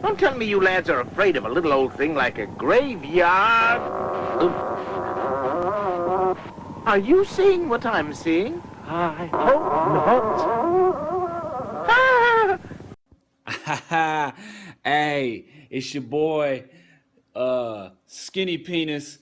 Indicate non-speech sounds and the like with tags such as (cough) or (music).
Don't tell me you lads are afraid of a little old thing like a graveyard. Are you seeing what I'm seeing? I hope not. (laughs) (laughs) hey, it's your boy, uh, Skinny Penis